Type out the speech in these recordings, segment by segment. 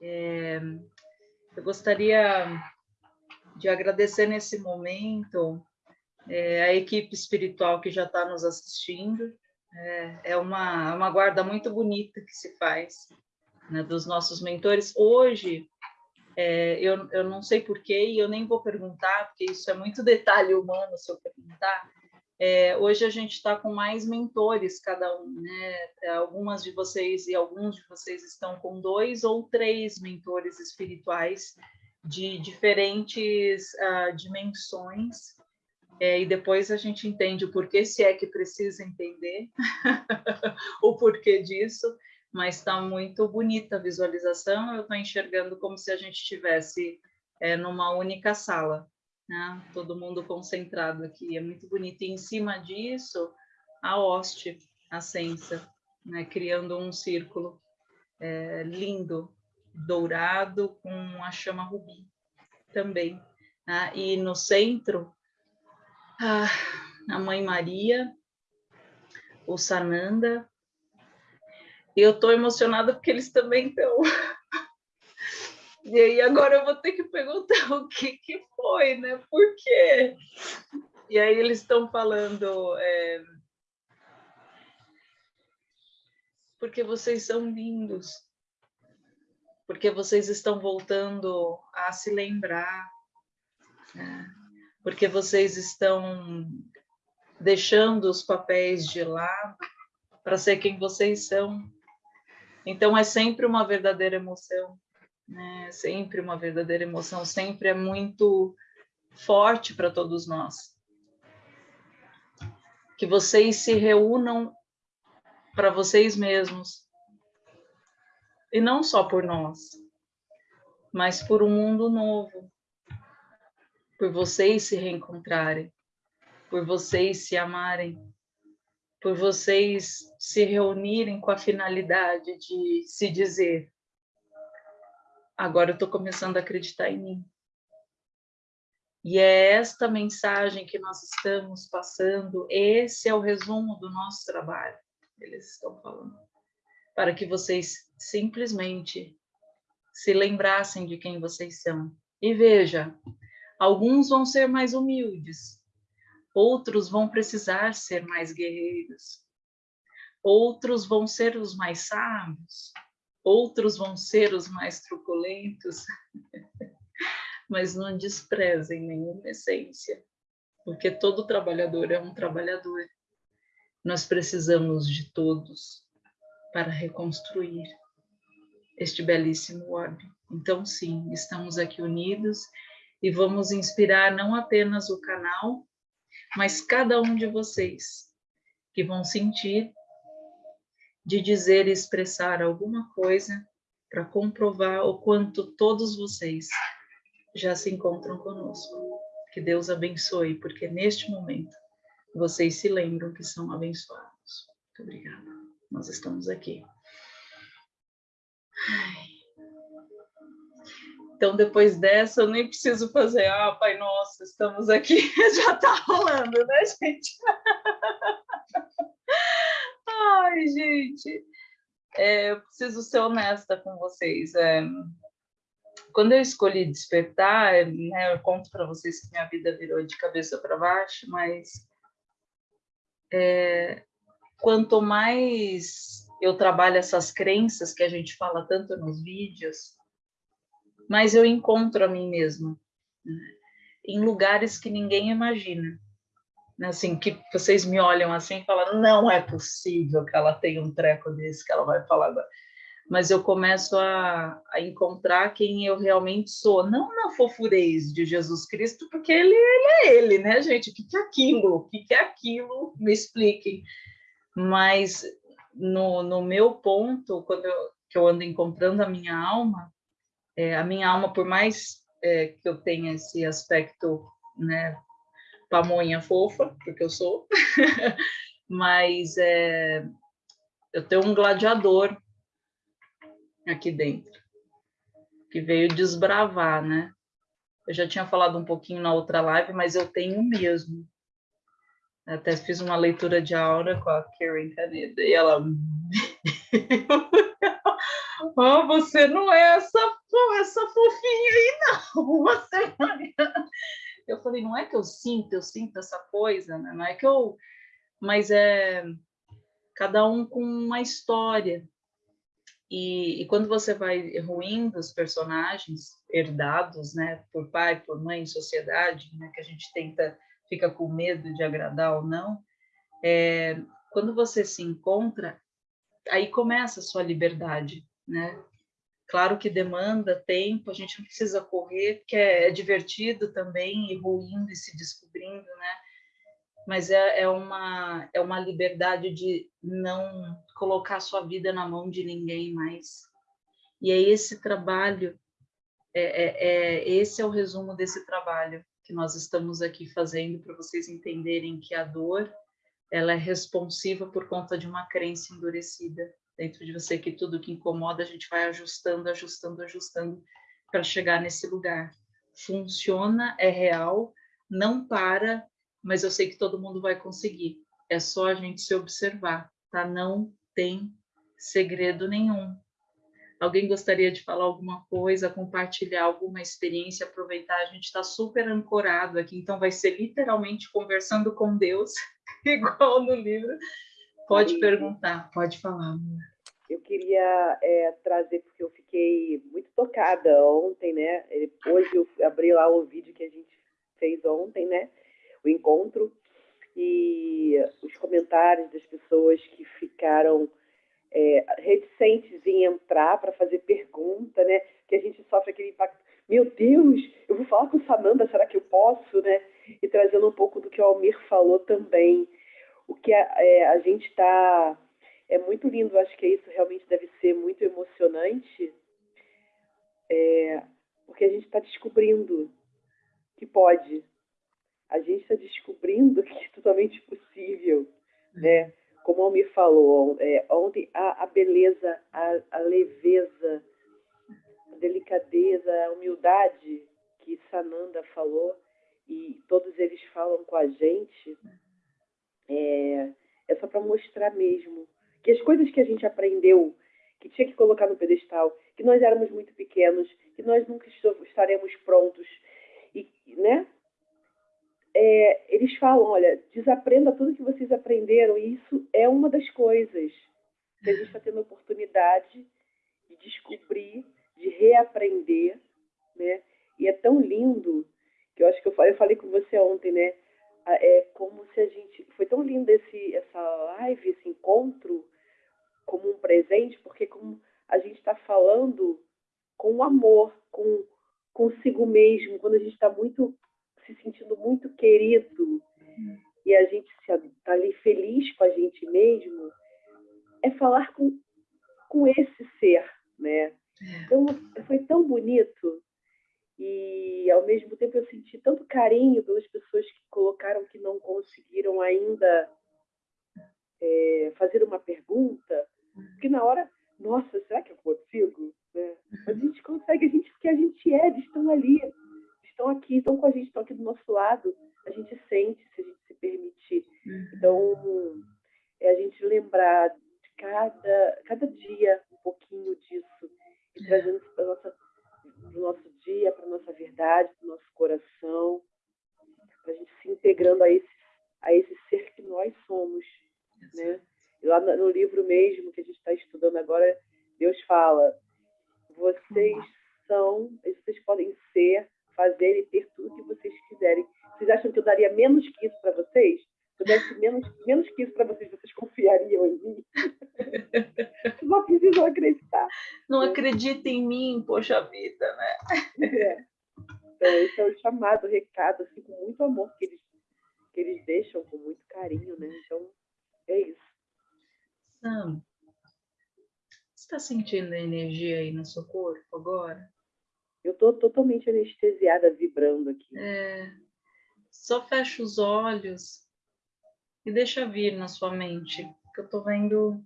É, eu gostaria de agradecer nesse momento é, a equipe espiritual que já está nos assistindo. É, é uma, uma guarda muito bonita que se faz né, dos nossos mentores. Hoje, é, eu, eu não sei porquê e eu nem vou perguntar, porque isso é muito detalhe humano se eu perguntar. É, hoje a gente está com mais mentores, cada um, né? É, algumas de vocês e alguns de vocês estão com dois ou três mentores espirituais de diferentes uh, dimensões, é, e depois a gente entende o porquê, se é que precisa entender o porquê disso, mas está muito bonita a visualização, eu estou enxergando como se a gente estivesse é, numa única sala, né? todo mundo concentrado aqui, é muito bonito, e em cima disso, a hoste, a sensa, né? criando um círculo é, lindo, dourado, com a chama rubi também. Né? E no centro, a Mãe Maria, o Sananda, e eu estou emocionada porque eles também estão. E aí agora eu vou ter que perguntar o que, que foi, né? Por quê? E aí eles estão falando... É... Porque vocês são lindos. Porque vocês estão voltando a se lembrar. Né? Porque vocês estão deixando os papéis de lado para ser quem vocês são. Então, é sempre uma verdadeira emoção, né? Sempre uma verdadeira emoção, sempre é muito forte para todos nós. Que vocês se reúnam para vocês mesmos. E não só por nós, mas por um mundo novo. Por vocês se reencontrarem, por vocês se amarem, por vocês se reunirem com a finalidade de se dizer: agora eu estou começando a acreditar em mim. E é esta mensagem que nós estamos passando, esse é o resumo do nosso trabalho, eles estão falando, para que vocês simplesmente se lembrassem de quem vocês são. E veja, alguns vão ser mais humildes, outros vão precisar ser mais guerreiros, outros vão ser os mais sábios, outros vão ser os mais truculentos, mas não desprezem nenhuma essência, porque todo trabalhador é um trabalhador. Nós precisamos de todos para reconstruir este belíssimo orbe. Então, sim, estamos aqui unidos e vamos inspirar não apenas o canal, mas cada um de vocês que vão sentir de dizer e expressar alguma coisa para comprovar o quanto todos vocês já se encontram conosco. Que Deus abençoe, porque neste momento vocês se lembram que são abençoados. Muito obrigada. Nós estamos aqui. Então, depois dessa, eu nem preciso fazer, ah, Pai Nosso, estamos aqui, já está rolando, né, gente? Ai, gente, é, eu preciso ser honesta com vocês. É, quando eu escolhi despertar, é, né, eu conto para vocês que minha vida virou de cabeça para baixo, mas é, quanto mais eu trabalho essas crenças que a gente fala tanto nos vídeos, mas eu encontro a mim mesma né? em lugares que ninguém imagina. Né? Assim, que vocês me olham assim e falam, não é possível que ela tenha um treco desse que ela vai falar agora. Mas eu começo a, a encontrar quem eu realmente sou, não na fofurez de Jesus Cristo, porque ele, ele é ele, né, gente? O que, é aquilo? O que, que é aquilo? Me expliquem. Mas no, no meu ponto, quando eu, que eu ando encontrando a minha alma, é, a minha alma, por mais é, que eu tenha esse aspecto, né, pamonha fofa, porque eu sou, mas é, eu tenho um gladiador aqui dentro, que veio desbravar, né? Eu já tinha falado um pouquinho na outra live, mas eu tenho mesmo. Até fiz uma leitura de aura com a Karen Caneda, e ela oh, você não é essa, essa fofinha aí, não. Você Eu falei, não é que eu sinto, eu sinto essa coisa, né? Não é que eu. Mas é cada um com uma história. E, e, quando você vai ruindo os personagens herdados, né, por pai, por mãe, sociedade, né, que a gente tenta, fica com medo de agradar ou não, é, quando você se encontra, aí começa a sua liberdade, né? Claro que demanda tempo, a gente não precisa correr, porque é, é divertido também, ir ruindo e se descobrindo, né? Mas é, é, uma, é uma liberdade de não colocar sua vida na mão de ninguém mais. E é esse trabalho, é, é, é esse é o resumo desse trabalho que nós estamos aqui fazendo para vocês entenderem que a dor ela é responsiva por conta de uma crença endurecida dentro de você, que tudo que incomoda a gente vai ajustando, ajustando, ajustando para chegar nesse lugar. Funciona, é real, não para, mas eu sei que todo mundo vai conseguir. É só a gente se observar, tá? Não tem segredo nenhum. Alguém gostaria de falar alguma coisa, compartilhar alguma experiência, aproveitar? A gente está super ancorado aqui, então vai ser literalmente conversando com Deus, igual no livro. Pode perguntar, pode falar. Eu queria é, trazer, porque eu fiquei muito tocada ontem, né? Hoje eu abri lá o vídeo que a gente fez ontem, né? O encontro. E os comentários das pessoas que ficaram é, reticentes em entrar para fazer pergunta, né? Que a gente sofre aquele impacto. Meu Deus, eu vou falar com Sananda, será que eu posso, né? E trazendo um pouco do que o Almir falou também o que a, é, a gente está. É muito lindo, acho que isso realmente deve ser muito emocionante, é, porque a gente está descobrindo que pode. A gente está descobrindo que é totalmente possível, né? Como o Almir falou é, ontem, a, a beleza, a, a leveza, a delicadeza, a humildade que Sananda falou, e todos eles falam com a gente, é, é só para mostrar mesmo que as coisas que a gente aprendeu, que tinha que colocar no pedestal, que nós éramos muito pequenos, que nós nunca estaremos prontos, e, né? É, eles falam, olha, desaprenda tudo que vocês aprenderam, e isso é uma das coisas que a gente está tendo a oportunidade de descobrir, de reaprender, né? E é tão lindo que eu acho que eu falei, eu falei com você ontem, né? É como se a gente. Foi tão lindo esse, essa live, esse encontro, como um presente, porque como a gente está falando com amor, com consigo mesmo, quando a gente está muito se sentindo muito querido e a gente está ali feliz com a gente mesmo, é falar com, com esse ser, né? É. Então, foi tão bonito e ao mesmo tempo eu senti tanto carinho pelas pessoas que colocaram que não conseguiram ainda é, fazer uma pergunta, porque na hora, nossa, será que eu consigo? Né? Mas a gente consegue, a gente, porque a gente é, eles estão ali, estão aqui, estão com a gente, estão aqui do nosso lado, a gente sente se a gente se permitir. Então, é a gente lembrar de cada, cada dia um pouquinho disso e trazendo isso para nossa para o nosso dia, para a nossa verdade, para o nosso coração, para a gente se integrando a esse, a esse ser que nós somos. Né? E lá no livro mesmo que a gente está estudando agora, Deus fala: vocês são, vocês podem ser, fazer e ter tudo que vocês quiserem. Vocês acham que eu daria menos que isso para vocês? Se eu desse menos, menos que isso para vocês, vocês confiariam em mim? Só precisam acreditar. Não acredita em mim, poxa vida, né? É. Então, esse é o chamado, o recado, assim, com muito amor que eles, que eles deixam, com muito carinho, né? Então, é isso. Sam, você está sentindo a energia aí no seu corpo agora? Eu estou totalmente anestesiada, vibrando aqui. É. Só fecha os olhos e deixa vir na sua mente, que eu estou vendo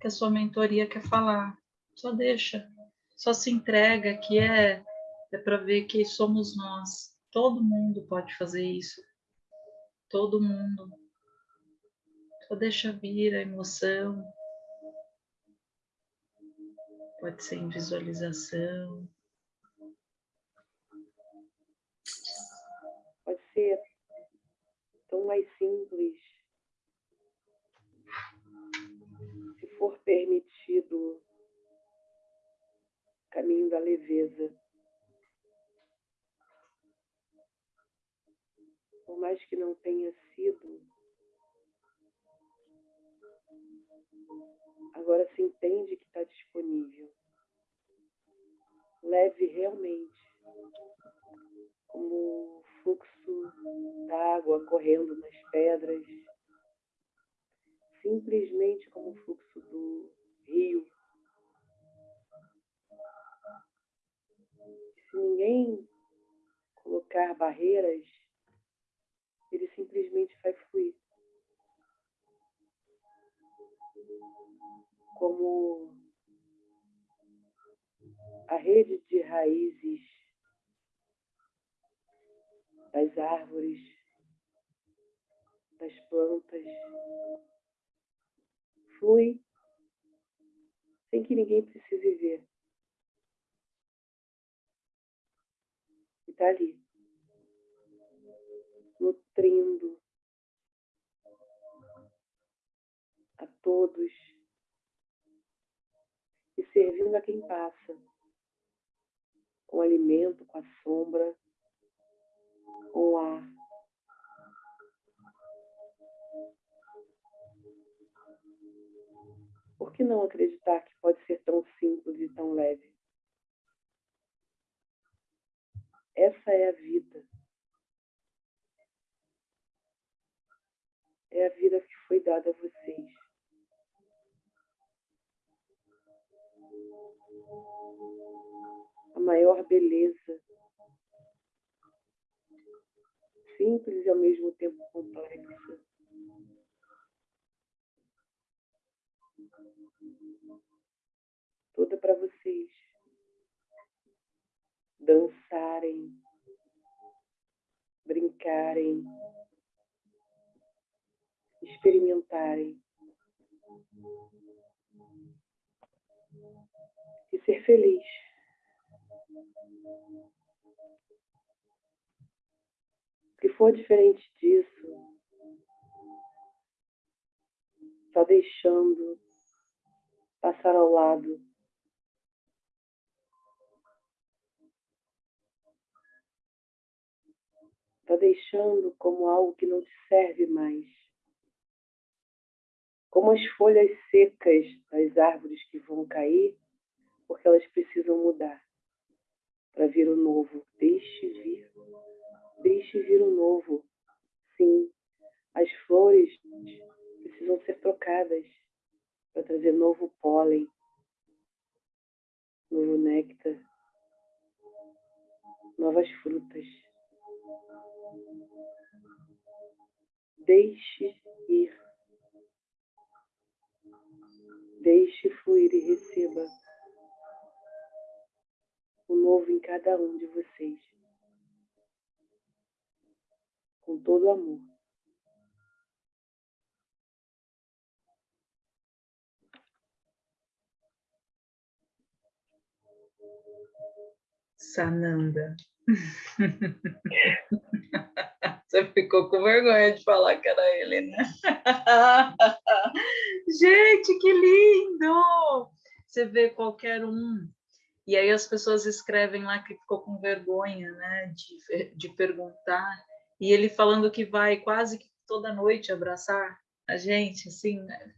que a sua mentoria quer falar. Só deixa, só se entrega, que é, é para ver que somos nós. Todo mundo pode fazer isso. Todo mundo. Só deixa vir a emoção. Pode ser em visualização. Pode ser tão mais simples. For permitido, caminho da leveza. Por mais que não tenha sido, agora se entende que está disponível. Leve realmente, como o fluxo d'água correndo nas pedras, simplesmente como o fluxo do rio. Se ninguém colocar barreiras, ele simplesmente vai fluir. como a rede de raízes das árvores, das plantas, flui sem que ninguém precise ver. E está ali, nutrindo a todos servindo a quem passa, com alimento, com a sombra, com o ar. Por que não acreditar que pode ser tão simples e tão leve? Essa é a vida. É a vida que foi dada a vocês. a maior beleza, simples e ao mesmo tempo complexa. Toda para vocês dançarem, brincarem, experimentarem e ser feliz. Se for diferente disso, só deixando passar ao lado. Está deixando como algo que não te serve mais. Como as folhas secas das árvores que vão cair, porque elas precisam mudar para vir o novo. Deixe vir. Deixe vir o novo. Sim, as flores precisam ser trocadas para trazer novo pólen, novo néctar, novas frutas. Deixe ir. Deixe fluir e receba o novo em cada um de vocês. Com todo amor. Sananda. Você ficou com vergonha de falar que era ele, né? Gente, que lindo! Você vê qualquer um e aí as pessoas escrevem lá que ficou com vergonha, né, de, de perguntar. E ele falando que vai quase que toda noite abraçar a gente, assim, né?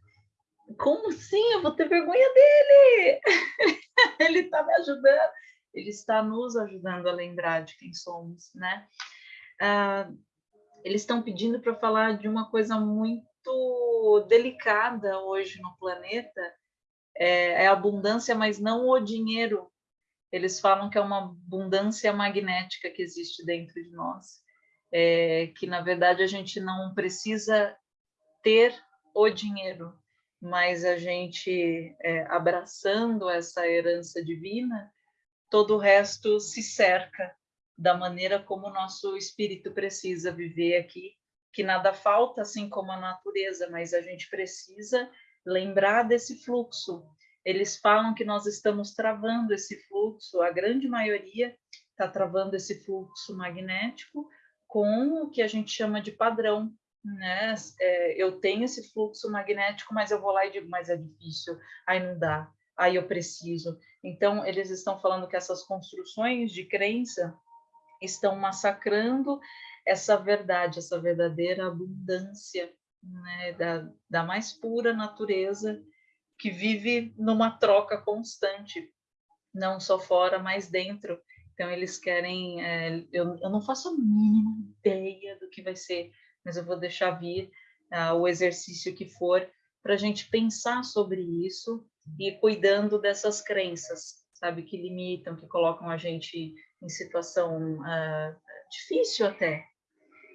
como assim? Eu vou ter vergonha dele? ele está me ajudando. Ele está nos ajudando a lembrar de quem somos, né? Ah, eles estão pedindo para falar de uma coisa muito delicada hoje no planeta, é, é abundância, mas não o dinheiro, eles falam que é uma abundância magnética que existe dentro de nós, é, que na verdade a gente não precisa ter o dinheiro, mas a gente é, abraçando essa herança divina, todo o resto se cerca da maneira como o nosso espírito precisa viver aqui, que nada falta, assim como a natureza, mas a gente precisa lembrar desse fluxo, eles falam que nós estamos travando esse fluxo, a grande maioria está travando esse fluxo magnético com o que a gente chama de padrão, né? É, eu tenho esse fluxo magnético, mas eu vou lá e digo, mas é difícil, aí não dá, aí eu preciso. Então, eles estão falando que essas construções de crença estão massacrando essa verdade, essa verdadeira abundância né, da, da mais pura natureza que vive numa troca constante, não só fora, mas dentro. Então, eles querem. É, eu, eu não faço a mínima ideia do que vai ser, mas eu vou deixar vir uh, o exercício que for para a gente pensar sobre isso e cuidando dessas crenças, sabe, que limitam, que colocam a gente em situação uh, difícil até.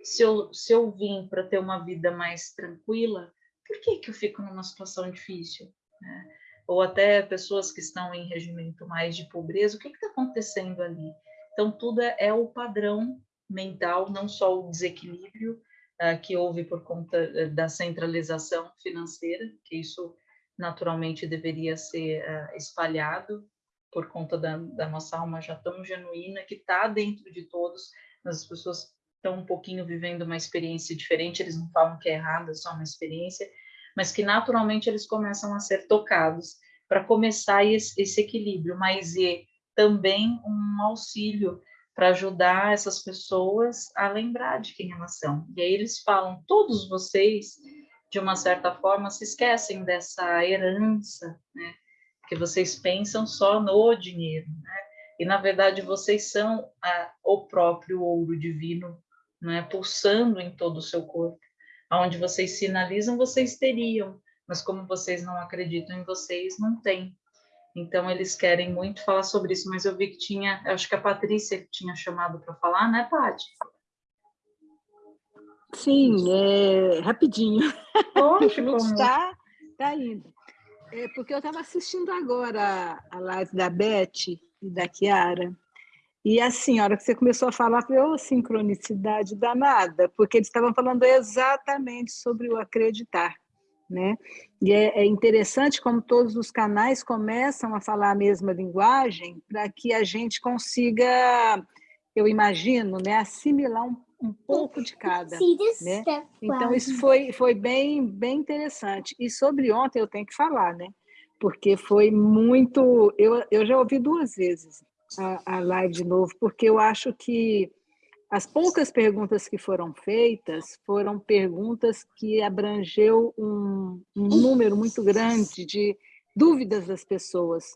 Se eu, se eu vim para ter uma vida mais tranquila, por que, que eu fico numa situação difícil? né? ou até pessoas que estão em regimento mais de pobreza, o que está acontecendo ali? Então, tudo é, é, o padrão mental, não só o desequilíbrio uh, que houve por conta eh, da centralização financeira, que isso naturalmente deveria ser uh, espalhado por conta da, da, nossa alma já tão genuína, que está dentro de todos, mas as pessoas estão um pouquinho vivendo uma experiência diferente, eles não falam que é errado, é só uma experiência, mas que naturalmente eles começam a ser tocados para começar esse, esse equilíbrio, mas e também um auxílio para ajudar essas pessoas a lembrar de quem elas são. E aí eles falam, todos vocês, de uma certa forma, se esquecem dessa herança, né? Que vocês pensam só no dinheiro, né? E, na verdade, vocês são a, o próprio ouro divino, né? Pulsando em todo o seu corpo onde vocês sinalizam, vocês teriam, mas como vocês não acreditam em vocês, não tem. Então, eles querem muito falar sobre isso, mas eu vi que tinha, acho que a Patrícia tinha chamado para falar, né, Paty? Sim, é, rapidinho. Poxa, como... está, tá indo. É porque eu estava assistindo agora a live da Beth e da Kiara, e assim, a hora que você começou a falar, foi oh, sincronicidade danada, porque eles estavam falando exatamente sobre o acreditar. Né? E é, é interessante como todos os canais começam a falar a mesma linguagem para que a gente consiga, eu imagino, né, assimilar um, um pouco de cada. Né? Então, isso foi, foi bem, bem interessante. E sobre ontem eu tenho que falar, né? porque foi muito. Eu, eu já ouvi duas vezes a, a live de novo, porque eu acho que as poucas perguntas que foram feitas foram perguntas que abrangeu um, um número muito grande de dúvidas das pessoas,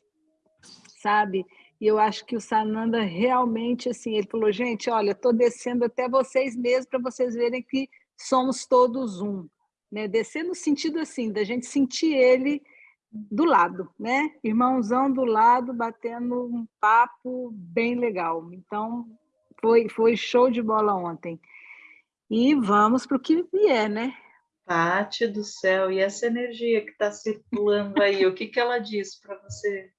sabe? E eu acho que o Sananda realmente, assim, ele falou, gente, olha, estou descendo até vocês mesmos para vocês verem que somos todos um. Né? Descer no sentido assim, da gente sentir ele do lado, né? Irmãozão do lado, batendo um papo bem legal. Então, foi, foi show de bola ontem. E vamos para o que vier, né? Pati do céu, e essa energia que está circulando aí, o que, que ela diz para você?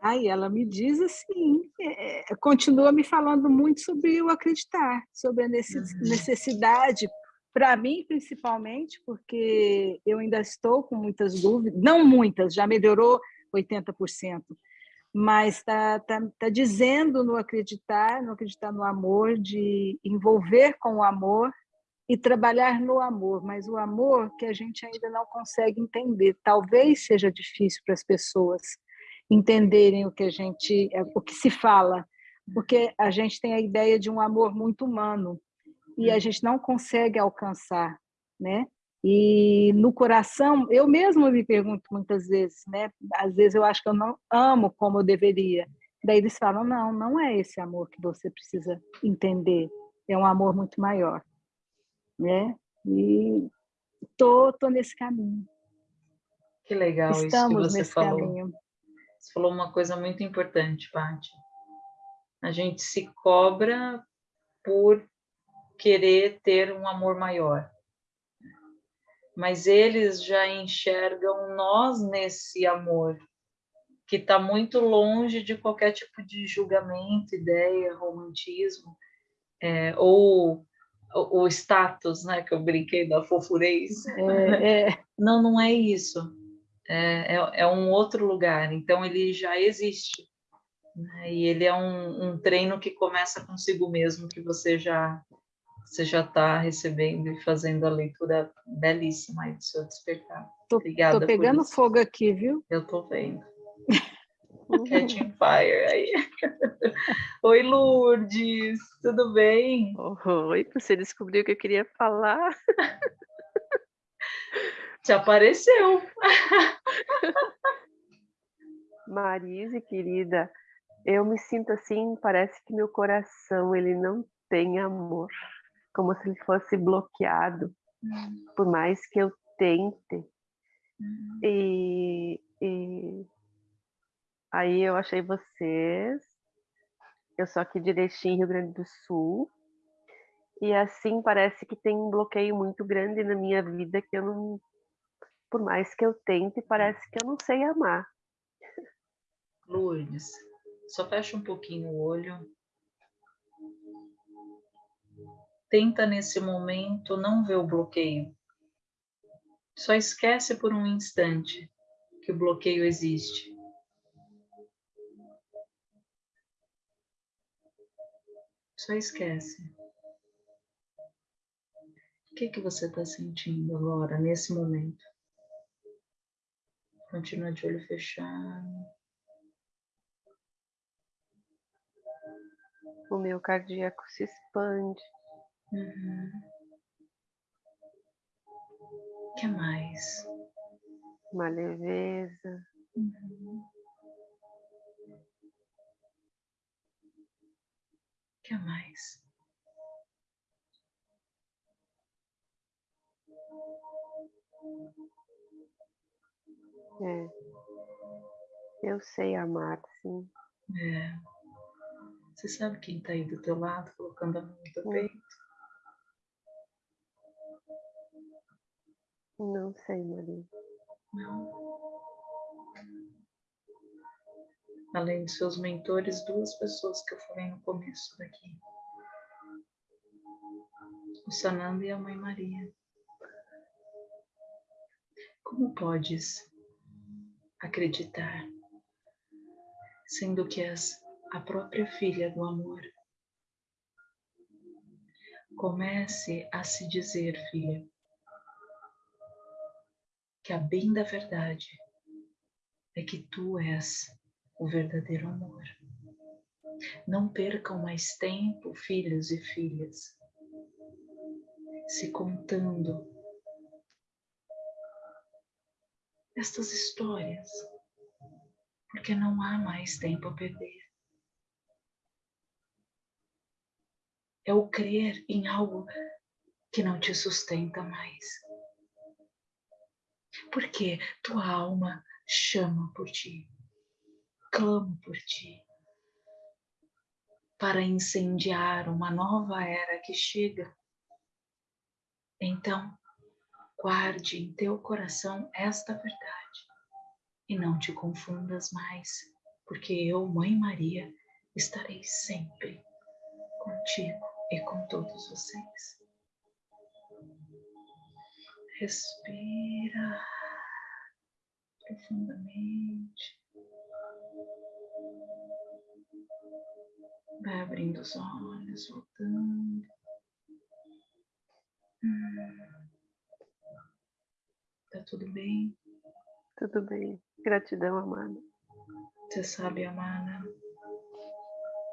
Aí ela me diz assim, é, é, continua me falando muito sobre o acreditar, sobre a uhum. necessidade para mim, principalmente, porque eu ainda estou com muitas dúvidas, não muitas, já melhorou 80%, mas está tá, tá dizendo no acreditar, no acreditar no amor, de envolver com o amor e trabalhar no amor, mas o amor que a gente ainda não consegue entender. Talvez seja difícil para as pessoas entenderem o que a gente, o que se fala, porque a gente tem a ideia de um amor muito humano, e a gente não consegue alcançar, né? E no coração, eu mesma me pergunto muitas vezes, né? Às vezes eu acho que eu não amo como eu deveria. Daí eles falam: não, não é esse amor que você precisa entender. É um amor muito maior, né? E tô, tô nesse caminho. Que legal Estamos isso que você falou. Caminho. Você falou uma coisa muito importante, Paty. A gente se cobra por querer ter um amor maior. Mas eles já enxergam nós nesse amor, que está muito longe de qualquer tipo de julgamento, ideia, romantismo, é, ou o, status, né, que eu brinquei da fofurez. É, é. Não, não é isso. É, é, é um outro lugar, então ele já existe. Né? E ele é um, um treino que começa consigo mesmo, que você já você já está recebendo e fazendo a leitura belíssima aí do seu despertar. Tô, Obrigada. Tô pegando fogo aqui, viu? Eu tô vendo. Catching fire aí. Oi, Lourdes, tudo bem? Oi, você descobriu o que eu queria falar. Te apareceu. Marise, querida, eu me sinto assim, parece que meu coração ele não tem amor, como se ele fosse bloqueado, hum. por mais que eu tente. Hum. E, e aí eu achei vocês, eu sou aqui de Erechim, Rio Grande do Sul, e assim parece que tem um bloqueio muito grande na minha vida que eu não, por mais que eu tente, parece que eu não sei amar. Lourdes, só fecha um pouquinho o olho. Tenta nesse momento não ver o bloqueio. Só esquece por um instante que o bloqueio existe. Só esquece. O que, que você está sentindo agora, nesse momento? Continua de olho fechado. o meu cardíaco se expande. Uhum. que mais? Uma leveza. Uhum. que mais? É. Eu sei amar, sim. É. Você sabe quem está aí do teu lado, colocando a mão no teu peito? Não sei, Maria. Não. Além de seus mentores, duas pessoas que eu falei no começo daqui. O Sananda e a Mãe Maria. Como podes acreditar, sendo que és a própria filha do amor. Comece a se dizer, filha, que a bem da verdade é que tu és o verdadeiro amor. Não percam mais tempo, filhos e filhas, se contando estas histórias, porque não há mais tempo a perder. é o crer em algo que não te sustenta mais. Porque tua alma chama por ti, clama por ti, para incendiar uma nova era que chega. Então, guarde em teu coração esta verdade e não te confundas mais, porque eu, Mãe Maria, estarei sempre contigo e com todos vocês. Respira profundamente. Vai abrindo os olhos, voltando. Hum. Tá tudo bem? Tudo bem. Gratidão, amada. Você sabe, amada,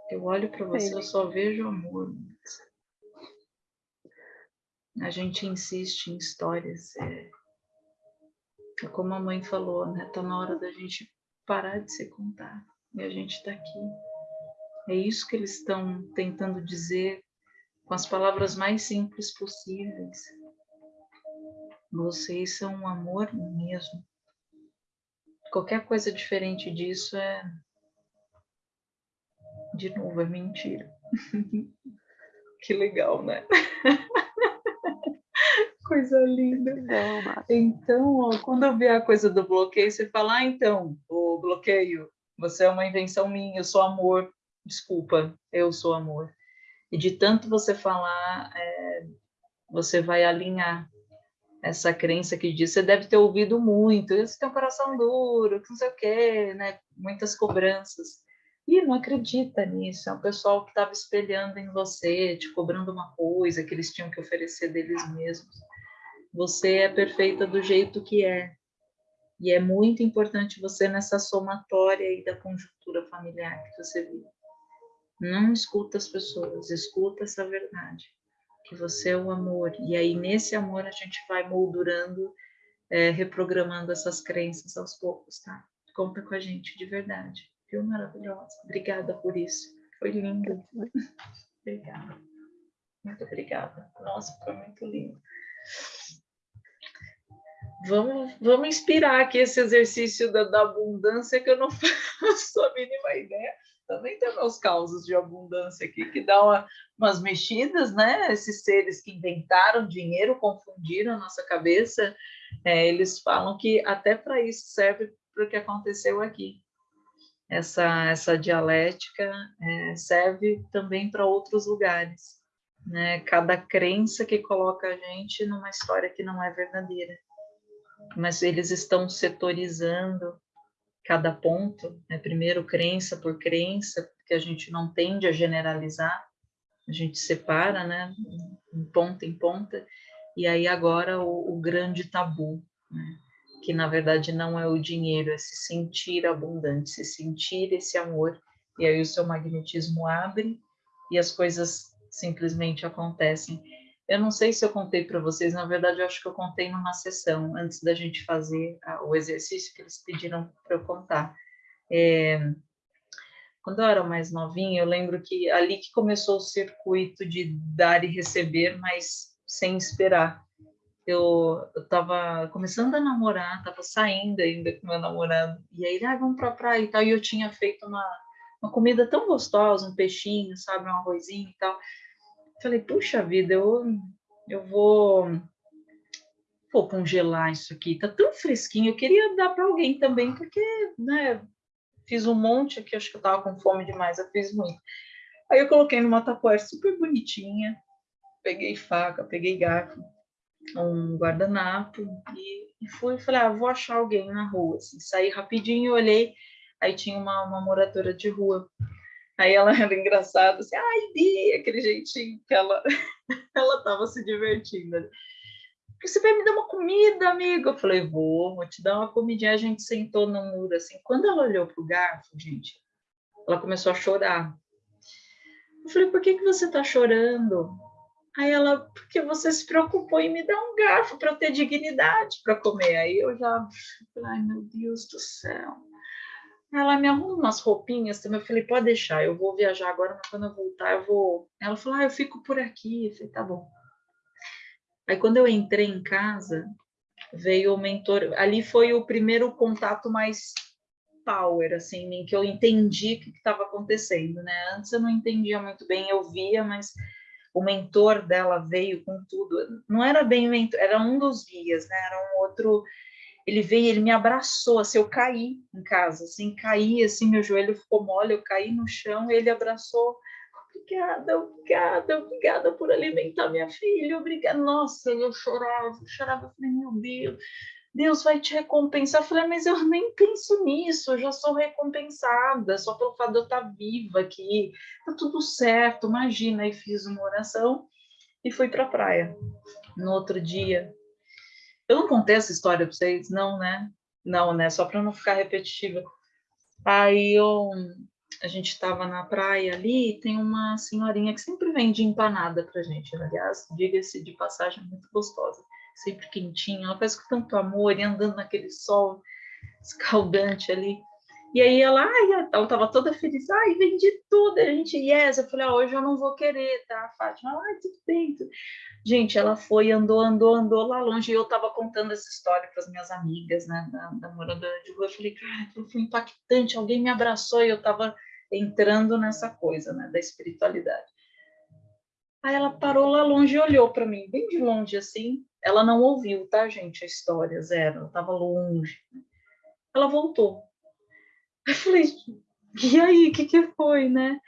eu olho para você, eu só vejo amor. A gente insiste em histórias. É, é como a mãe falou, né? Tá na hora da gente parar de se contar. E a gente está aqui. É isso que eles estão tentando dizer com as palavras mais simples possíveis. Vocês são um amor mesmo. Qualquer coisa diferente disso é de novo, é mentira. que legal, né? coisa linda. Então, ó, quando eu ver a coisa do bloqueio, você fala, ah, então, o bloqueio, você é uma invenção minha, eu sou amor. Desculpa, eu sou amor. E de tanto você falar, é, você vai alinhar essa crença que diz, você deve ter ouvido muito, você tem um coração duro, não sei o quê, né? Muitas cobranças. E não acredita nisso, é um pessoal que estava espelhando em você, te cobrando uma coisa que eles tinham que oferecer deles mesmos. Você é perfeita do jeito que é. E é muito importante você nessa somatória aí da conjuntura familiar que você vive. Não escuta as pessoas, escuta essa verdade que você é o amor. E aí, nesse amor, a gente vai moldurando, é, reprogramando essas crenças aos poucos, tá? Conta com a gente, de verdade. Viu? Maravilhosa. Obrigada por isso. Foi lindo. obrigada. Muito obrigada. Nossa, foi muito lindo. Vamos, vamos inspirar aqui esse exercício da, da abundância que eu não faço a mínima ideia também tem meus causos de abundância aqui, que dá uma, umas mexidas, né? Esses seres que inventaram dinheiro, confundiram a nossa cabeça, é, eles falam que até para isso serve para o que aconteceu aqui. Essa, essa dialética é, serve também para outros lugares. Né? Cada crença que coloca a gente numa história que não é verdadeira. Mas eles estão setorizando cada ponto, né? primeiro crença por crença, que a gente não tende a generalizar, a gente separa, né, em ponta em ponta, e aí agora o, o grande tabu, né? que na verdade não é o dinheiro, é se sentir abundante, se sentir esse amor, e aí o seu magnetismo abre e as coisas simplesmente acontecem. Eu não sei se eu contei para vocês, na verdade, eu acho que eu contei numa sessão, antes da gente fazer o exercício que eles pediram para eu contar. É, quando eu era mais novinha, eu lembro que ali que começou o circuito de dar e receber, mas sem esperar. Eu estava começando a namorar, estava saindo ainda com meu namorado, e aí, ah, vamos a praia e tal, e eu tinha feito uma, uma comida tão gostosa, um peixinho, sabe, um arrozinho e tal. Falei, puxa vida, eu, eu vou, vou congelar isso aqui, tá tão fresquinho, eu queria dar para alguém também, porque, né, fiz um monte aqui, acho que eu tava com fome demais, eu fiz muito. Aí eu coloquei numa tapoeira super bonitinha, peguei faca, peguei garfo, um guardanapo e, e fui, falei, ah, vou achar alguém na rua, assim, saí rapidinho, olhei, aí tinha uma, uma moradora de rua, Aí ela era engraçada, assim, ai, Bi, aquele jeitinho que ela ela estava se divertindo. Você vai me dar uma comida, amigo? Eu falei, vou, vou te dar uma comidinha. A gente sentou no muro, assim. Quando ela olhou pro garfo, gente, ela começou a chorar. Eu falei, por que, que você está chorando? Aí ela, porque você se preocupou em me dar um garfo para eu ter dignidade para comer. Aí eu já, ai meu Deus do céu. Ela me arruma umas roupinhas também. Eu falei, pode deixar, eu vou viajar agora, mas quando eu voltar eu vou. Ela falou, ah, eu fico por aqui. Eu falei, tá bom. Aí quando eu entrei em casa, veio o mentor. Ali foi o primeiro contato mais power, assim, em que eu entendi o que estava acontecendo, né? Antes eu não entendia muito bem, eu via, mas o mentor dela veio com tudo. Não era bem mentor, era um dos guias, né? Era um outro ele veio, ele me abraçou, assim, eu caí em casa, assim, caí, assim, meu joelho ficou mole, eu caí no chão, ele abraçou, obrigada, obrigada, obrigada por alimentar minha filha, obrigada, nossa, eu chorava, eu chorava, eu falei, meu Deus, Deus vai te recompensar, eu falei, mas eu nem penso nisso, eu já sou recompensada, só pelo fato de eu estar viva aqui, tá tudo certo, imagina, e fiz uma oração, e fui para a praia. No outro dia, eu não contei essa história para vocês, não, né? Não, né? Só para não ficar repetitiva. Aí eu, a gente estava na praia ali e tem uma senhorinha que sempre vende empanada para gente. Aliás, diga-se de passagem, muito gostosa. Sempre quentinha. Ela faz com tanto amor e andando naquele sol escaldante ali. E aí ela, ai, ela estava toda feliz, ai, vendi tudo, a gente, yes, eu falei, ah, hoje eu não vou querer, tá, Fátima? Ai, tudo bem. Tudo. Gente, ela foi, andou, andou, andou lá longe, e eu estava contando essa história para as minhas amigas, né, da, da moradora de rua, eu falei, cara, foi impactante, alguém me abraçou e eu estava entrando nessa coisa, né, da espiritualidade. Aí ela parou lá longe e olhou para mim, bem de longe assim, ela não ouviu, tá, gente, a história, zero, ela estava longe. Ela voltou, eu falei, e aí, o que, que foi, né?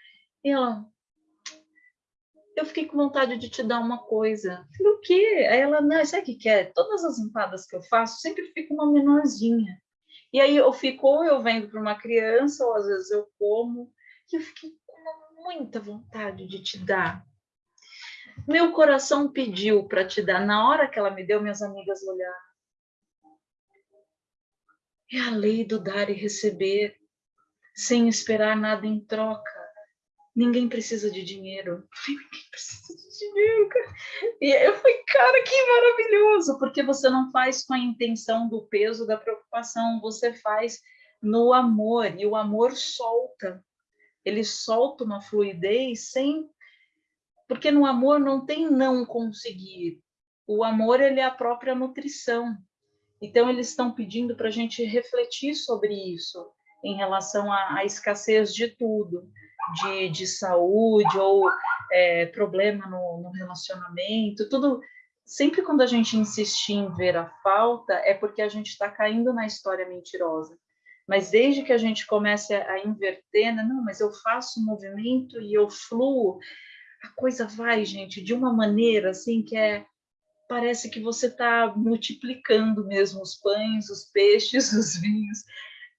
E ela, eu fiquei com vontade de te dar uma coisa. Falei, o quê? Aí ela, não, sabe o que, que é? Todas as empadas que eu faço, sempre fica uma menorzinha. E aí eu fico, ou eu vendo para uma criança, ou às vezes eu como, e eu fiquei com muita vontade de te dar. Meu coração pediu para te dar. Na hora que ela me deu, minhas amigas olharam. É a lei do dar e receber, sem esperar nada em troca. Ninguém precisa de dinheiro. Ninguém precisa de dinheiro, cara. E eu falei, cara, que maravilhoso, porque você não faz com a intenção do peso da preocupação, você faz no amor, e o amor solta. Ele solta uma fluidez sem porque no amor não tem não conseguir. O amor ele é a própria nutrição. Então eles estão pedindo para a gente refletir sobre isso em relação à, à escassez de tudo, de, de saúde ou é, problema no, no relacionamento, tudo. Sempre quando a gente insistir em ver a falta, é porque a gente está caindo na história mentirosa. Mas desde que a gente comece a inverter, né? não, mas eu faço movimento e eu fluo, a coisa vai, gente, de uma maneira assim que é parece que você está multiplicando mesmo os pães, os peixes, os vinhos.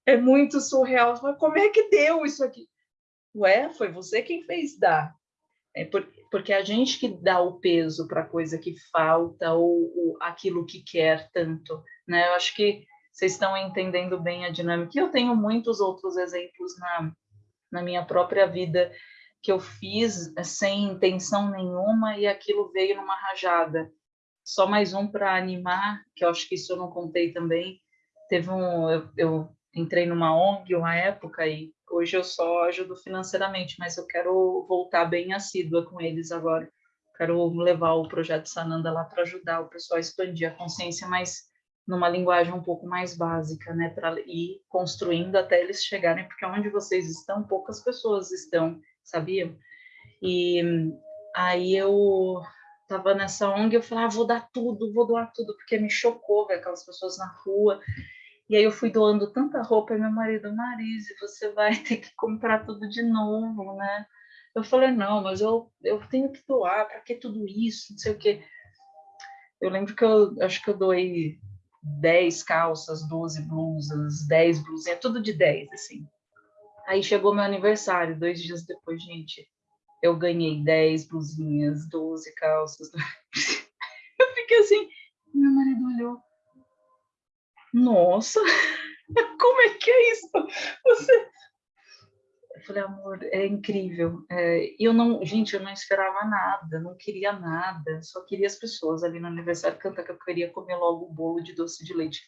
É muito surreal. Mas como é que deu isso aqui? Ué, foi você quem fez dar. É porque a gente que dá o peso para a coisa que falta ou, ou, aquilo que quer tanto, né? Eu acho que vocês estão entendendo bem a dinâmica. E eu tenho muitos outros exemplos na, na minha própria vida que eu fiz eh, sem intenção nenhuma e aquilo veio numa rajada. Só mais um para animar, que eu acho que isso eu não contei também. Teve um, eu, eu entrei numa ONG uma época e hoje eu só ajudo financeiramente, mas eu quero voltar bem assídua com eles agora. Quero levar o projeto Sananda lá para ajudar o pessoal a expandir a consciência, mas numa linguagem um pouco mais básica, né, para ir construindo até eles chegarem, porque onde vocês estão, poucas pessoas estão sabia? E aí eu tava nessa ONG, eu falei, ah, vou dar tudo, vou doar tudo, porque me chocou ver aquelas pessoas na rua. E aí eu fui doando tanta roupa, e meu marido, Marise, você vai ter que comprar tudo de novo, né? Eu falei, não, mas eu, eu tenho que doar, para que tudo isso, não sei o quê. Eu lembro que eu acho que eu doei 10 calças, 12 blusas, 10 blusinhas, tudo de 10, assim. Aí chegou meu aniversário, dois dias depois, gente, eu ganhei 10 blusinhas, 12 calças. Eu fiquei assim, meu marido olhou. Nossa, como é que é isso? Você. Eu falei, amor, é incrível. É, eu não, gente, eu não esperava nada, não queria nada, só queria as pessoas ali no aniversário cantar que eu queria comer logo o bolo de doce de leite,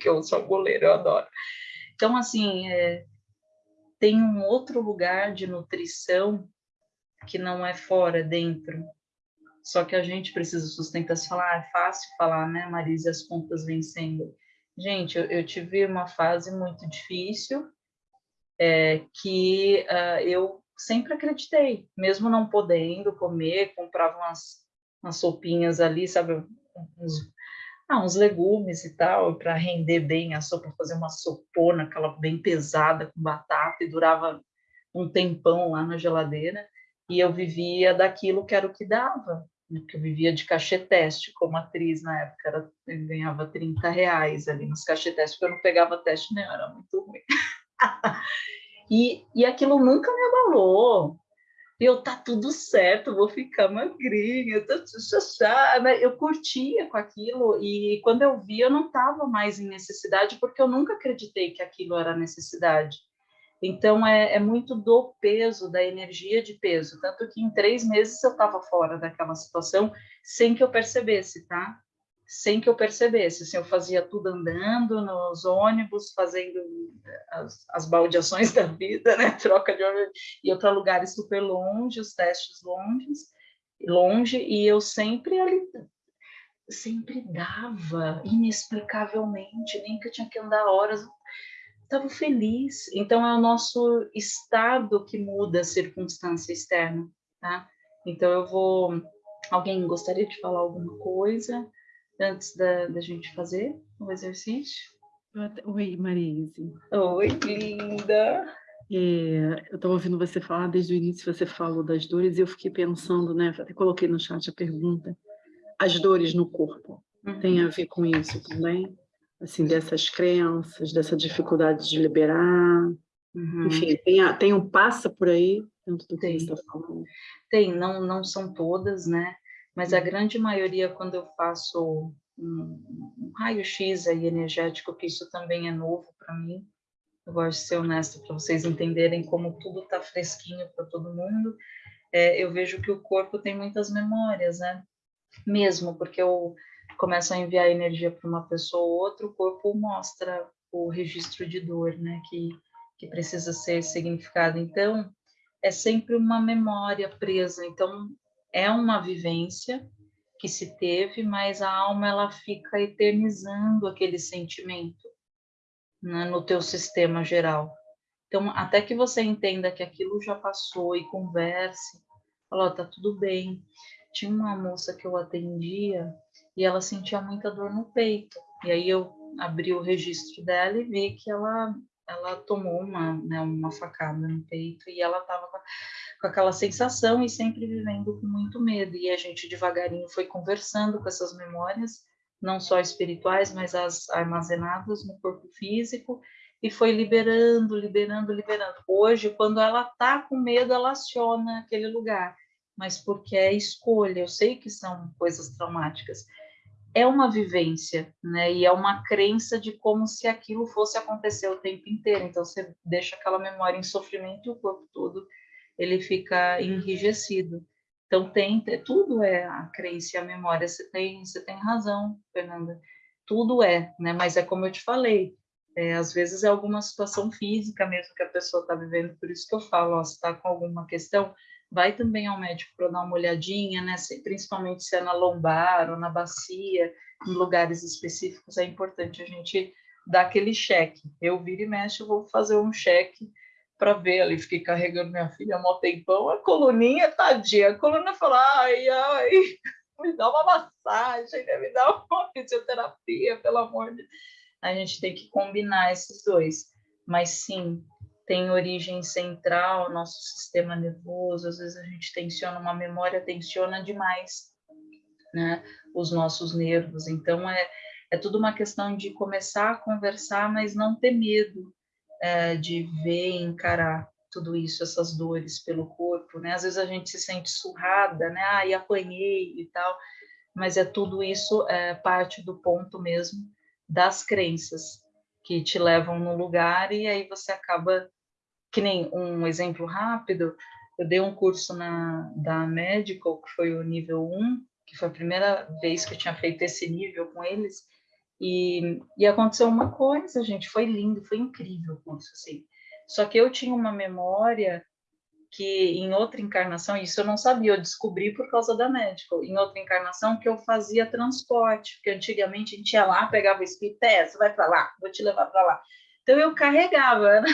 que eu sou goleiro, eu adoro. Então, assim, é, tem um outro lugar de nutrição que não é fora, dentro. Só que a gente precisa sustentar. Se falar, ah, é fácil falar, né, Marisa, as contas vencendo. Gente, eu, eu tive uma fase muito difícil é, que uh, eu sempre acreditei, mesmo não podendo comer, comprava umas, umas sopinhas ali, sabe, uns ah, uns legumes e tal, para render bem a sopa, fazer uma sopona, aquela bem pesada, com batata, e durava um tempão lá na geladeira, e eu vivia daquilo que era o que dava, porque eu vivia de cachê teste como atriz na época, era, eu ganhava 30 reais ali nos cachê teste, porque eu não pegava teste nem, era muito ruim. e, e aquilo nunca me abalou, eu tá tudo certo, vou ficar magrinha, tá chachá, né? Eu curtia com aquilo e quando eu vi eu não estava mais em necessidade porque eu nunca acreditei que aquilo era necessidade. Então é, é muito do peso, da energia de peso, tanto que em três meses eu estava fora daquela situação sem que eu percebesse, tá? sem que eu percebesse. Assim, eu fazia tudo andando nos ônibus, fazendo as, as baldeações da vida, né? Troca de ônibus, ia para lugares super longe, os testes longes, longe, e eu sempre ali, sempre dava, inexplicavelmente, nem que eu tinha que andar horas, estava feliz. Então é o nosso estado que muda a circunstância externa, tá? Então eu vou. Alguém gostaria de falar alguma coisa? antes da, da gente fazer o exercício? Oi, Marise. Oi, linda. É, eu estava ouvindo você falar desde o início, você falou das dores, e eu fiquei pensando, né? Até coloquei no chat a pergunta: as dores no corpo uhum. tem a ver com isso também? Assim, dessas crenças, dessa dificuldade de liberar? Uhum. Enfim, tem, tem um passa por aí dentro do que você está falando? Tem, não, não são todas, né? Mas a uhum. grande maioria, quando eu faço um, um raio-x aí energético, que isso também é novo para mim, eu gosto de ser honesta para vocês entenderem como tudo está fresquinho para todo mundo. É, eu vejo que o corpo tem muitas memórias, né? Mesmo porque eu começo a enviar energia para uma pessoa ou outra, o corpo mostra o registro de dor, né? Que, que precisa ser significado. Então, é sempre uma memória presa. Então, é uma vivência que se teve, mas a alma ela fica eternizando aquele sentimento né, no teu sistema geral. Então, até que você entenda que aquilo já passou e converse, fala, tá tudo bem. Tinha uma moça que eu atendia e ela sentia muita dor no peito. E aí eu abri o registro dela e vi que ela ela tomou uma, né, uma facada no peito e ela estava com, com, aquela sensação e sempre vivendo com muito medo. E a gente devagarinho foi conversando com essas memórias não só espirituais, mas as armazenadas no corpo físico, e foi liberando, liberando, liberando. Hoje, quando ela está com medo, ela aciona aquele lugar, mas porque é escolha. Eu sei que são coisas traumáticas. É uma vivência, né? E é uma crença de como se aquilo fosse acontecer o tempo inteiro. Então, você deixa aquela memória em sofrimento e o corpo todo ele fica enrijecido. Então, tem, tudo é a crença e a memória. Você tem, você tem razão, Fernanda. Tudo é, né? Mas é como eu te falei, é, às vezes é alguma situação física mesmo que a pessoa está vivendo, por isso que eu falo, ó, se está com alguma questão, vai também ao médico para dar uma olhadinha, né? Se, principalmente se é na lombar ou na bacia, em lugares específicos, é importante a gente dar aquele cheque. Eu viro e mexo, vou fazer um cheque para ver ali, fiquei carregando minha filha um tempão, a coluninha, tadinha, a coluna falou, ai, ai, me dá uma massagem, né? me dá uma fisioterapia, pelo amor de. A gente tem que combinar esses dois, mas sim, tem origem central, nosso sistema nervoso, às vezes a gente tensiona uma memória, tensiona demais, né, os nossos nervos, então é, é tudo uma questão de começar a conversar, mas não ter medo, é, de ver e encarar tudo isso, essas dores pelo corpo, né? Às vezes a gente se sente surrada, né? Ah, e apanhei e tal, mas é tudo isso é parte do ponto mesmo das crenças que te levam no lugar e aí você acaba que nem um exemplo rápido, eu dei um curso na da Medical, que foi o nível 1, que foi a primeira vez que eu tinha feito esse nível com eles, e, e aconteceu uma coisa, gente, foi lindo, foi incrível o curso, assim. Só que eu tinha uma memória que em outra encarnação, isso eu não sabia, eu descobri por causa da médica, em outra encarnação que eu fazia transporte, porque antigamente a gente ia lá, pegava o espírito, é, você vai para lá, vou te levar para lá. Então eu carregava né?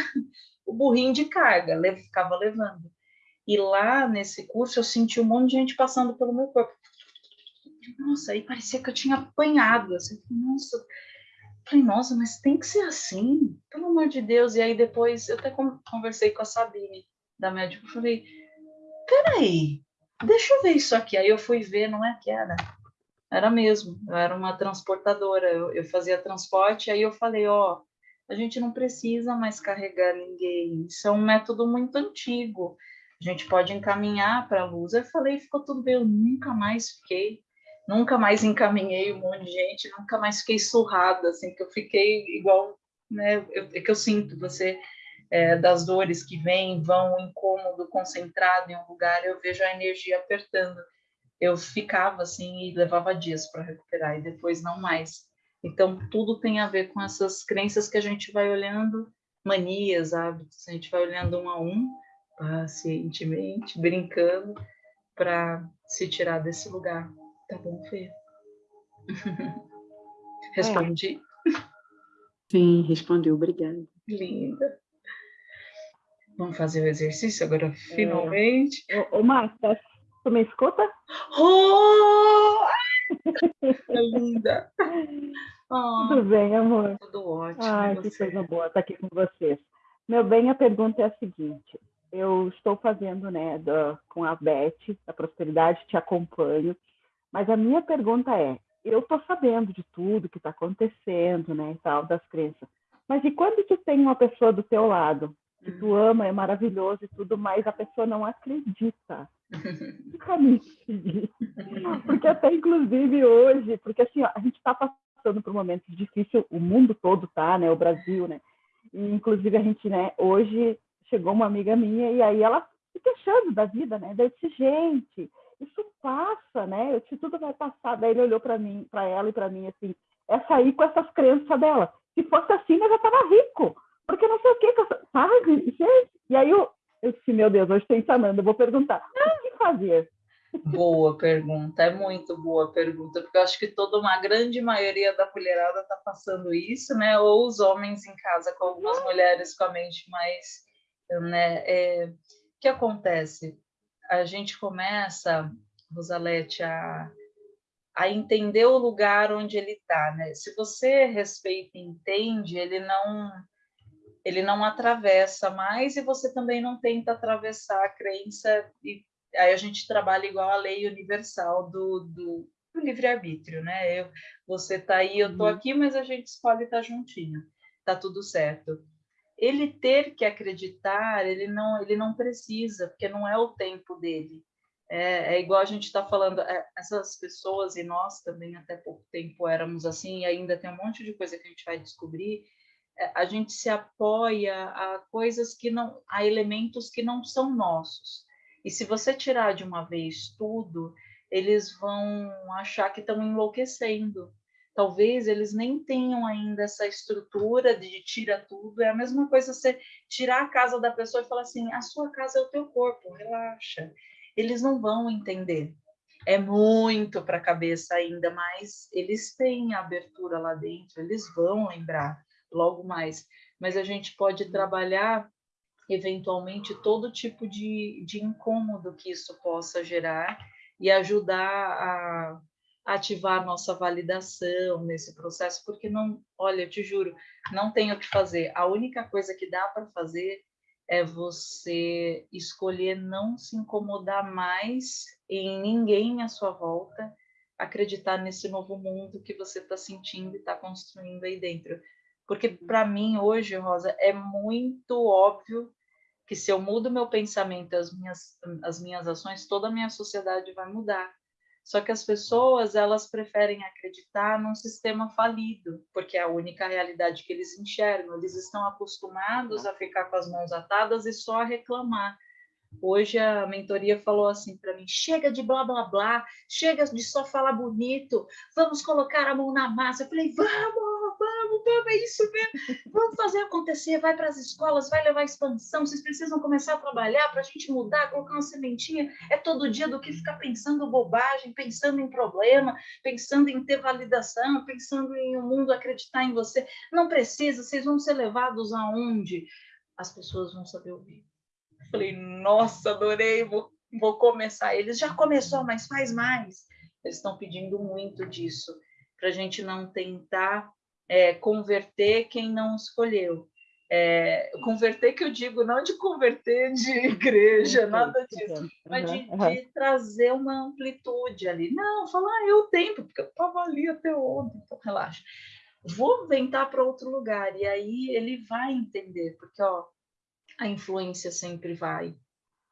O burrinho de carga, ficava levando. E lá nesse curso eu senti um monte de gente passando pelo meu corpo. Nossa, aí parecia que eu tinha apanhado, assim, nossa, falei, nossa, mas tem que ser assim, pelo amor de Deus, e aí depois, eu até conversei com a Sabine, da médica, falei, peraí, deixa eu ver isso aqui, aí eu fui ver, não é que era, era mesmo, eu era uma transportadora, eu, eu fazia transporte, aí eu falei, ó, a gente não precisa mais carregar ninguém, isso é um método muito antigo, a gente pode encaminhar para a luz. Eu falei, ficou tudo bem, eu nunca mais fiquei nunca mais encaminhei um monte de gente, nunca mais fiquei surrada, assim, que eu fiquei igual, né, eu, é que eu sinto você, é, das dores que vêm, vão, incômodo, concentrado em um lugar, eu vejo a energia apertando. Eu ficava assim e levava dias para recuperar, e depois não mais. Então, tudo tem a ver com essas crenças que a gente vai olhando, manias, hábitos, a gente vai olhando um a um, pacientemente, brincando, para se tirar desse lugar. Tá bom, Fê? Respondi? Sim, respondeu, obrigada. Linda. Vamos fazer o exercício agora, é. finalmente. Ô, ô Marta, tu me escuta? Oh! É linda. Oh, tudo bem, amor? Tudo ótimo. Ai, que coisa boa estar aqui com vocês. Meu bem, a pergunta é a seguinte: eu estou fazendo, né, do, com a Beth, da Prosperidade, te acompanho, mas a minha pergunta é: eu estou sabendo de tudo que está acontecendo, né, e tal, das crenças, mas e quando tu tem uma pessoa do teu lado que tu uhum. ama, é maravilhoso e tudo, mas a pessoa não acredita? Que caminho Porque até inclusive hoje, porque assim, ó, a gente está passando por momentos difíceis, o mundo todo tá, né, o Brasil, né, e inclusive a gente, né, hoje chegou uma amiga minha e aí ela se queixando da vida, né? Daí eu disse, gente, isso passa, né? Eu disse, tudo vai passar. Daí ele olhou para mim, para ela e para mim assim, é sair com essas crenças dela. Se fosse assim, eu já estava rico, porque não sei o que, sabe? Gente. E aí eu, eu disse, meu Deus, hoje tem eu vou perguntar, o que fazer? Boa pergunta, é muito boa pergunta, porque eu acho que toda uma grande maioria da mulherada está passando isso, né? Ou os homens em casa com algumas mulheres com a mente mais né? É, o que acontece? A gente começa, Rosalete, a, a entender o lugar onde ele está, né? Se você respeita e entende, ele não ele não atravessa mais e você também não tenta atravessar a crença e aí a gente trabalha igual a lei universal do, do, do livre-arbítrio, né? Eu, você tá aí, eu tô uhum. aqui, mas a gente escolhe estar tá juntinho. Tá tudo certo ele ter que acreditar, ele não, ele não precisa, porque não é o tempo dele. É, é igual a gente está falando, é, essas pessoas e nós também até pouco tempo éramos assim, e ainda tem um monte de coisa que a gente vai descobrir. É, a gente se apoia a coisas que não, a elementos que não são nossos. E se você tirar de uma vez tudo, eles vão achar que estão enlouquecendo talvez eles nem tenham ainda essa estrutura de tira tudo. É a mesma coisa você tirar a casa da pessoa e falar assim: a sua casa é o teu corpo, relaxa. Eles não vão entender. É muito para a cabeça ainda, mas eles têm abertura lá dentro, eles vão lembrar logo mais. Mas a gente pode trabalhar eventualmente todo tipo de, de incômodo que isso possa gerar e ajudar a ativar nossa validação nesse processo, porque não, olha, eu te juro, não tem o que fazer. A única coisa que dá para fazer é você escolher não se incomodar mais em ninguém à sua volta, acreditar nesse novo mundo que você está sentindo e está construindo aí dentro. Porque para mim hoje, Rosa, é muito óbvio que se eu mudo meu pensamento, as minhas as minhas ações, toda a minha sociedade vai mudar. Só que as pessoas, elas preferem acreditar num sistema falido, porque é a única realidade que eles enxergam. Eles estão acostumados a ficar com as mãos atadas e só a reclamar. Hoje a mentoria falou assim para mim: chega de blá blá blá, chega de só falar bonito, vamos colocar a mão na massa. Eu falei: vamos, vamos, é isso mesmo, vamos fazer acontecer. Vai para as escolas, vai levar expansão. Vocês precisam começar a trabalhar para a gente mudar, colocar uma sementinha. É todo dia do que ficar pensando bobagem, pensando em problema, pensando em ter validação, pensando em o um mundo acreditar em você. Não precisa, vocês vão ser levados aonde? As pessoas vão saber ouvir Falei, nossa, adorei, vou, vou começar. Eles já começou, mas faz mais. Eles estão pedindo muito disso, para a gente não tentar é, converter quem não escolheu. É, converter que eu digo, não de converter de igreja, nada disso, mas de, de, trazer uma amplitude ali. Não, falar, ah, eu tenho, porque eu estava ali até ontem, então relaxa. Vou ventar para outro lugar, e aí ele vai entender, porque ó, a influência sempre vai,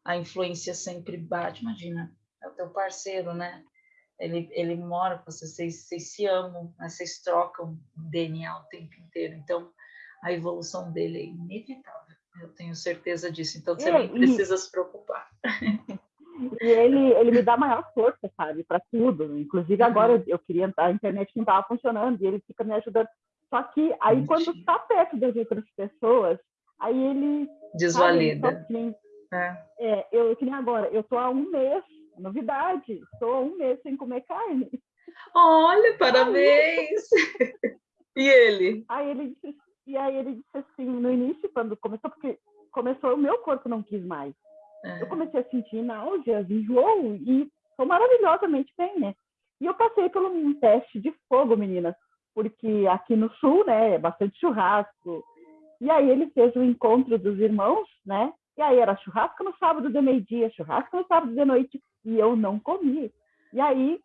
a influência sempre bate. Imagina, é o teu parceiro, né? Ele, ele mora com você, vocês, vocês se amam, né? vocês trocam DNA o tempo inteiro. Então, a evolução dele é inevitável. Eu tenho certeza disso. Então, você não precisa se preocupar. E ele, ele me dá maior força, sabe, para tudo. Inclusive, agora uhum. eu, queria a internet não estava funcionando e ele fica me ajudando. Só que aí, Mentira. quando está perto das outras pessoas, aí ele Desvalida. é. é, eu que nem agora, eu tô há um mês, novidade, estou há um mês sem comer carne. Olha, parabéns! Aí, e ele? Aí ele disse, e aí ele disse assim, no início, quando começou, porque começou, o meu corpo não quis mais. É. Eu comecei a sentir náuseas, enjoo, e estou maravilhosamente bem, né? E eu passei por um teste de fogo, meninas, porque aqui no sul, né, é bastante churrasco, E aí ele fez o encontro dos irmãos, né? E aí era churrasco no sábado de meio-dia, churrasco no sábado de noite, e eu não comi. E aí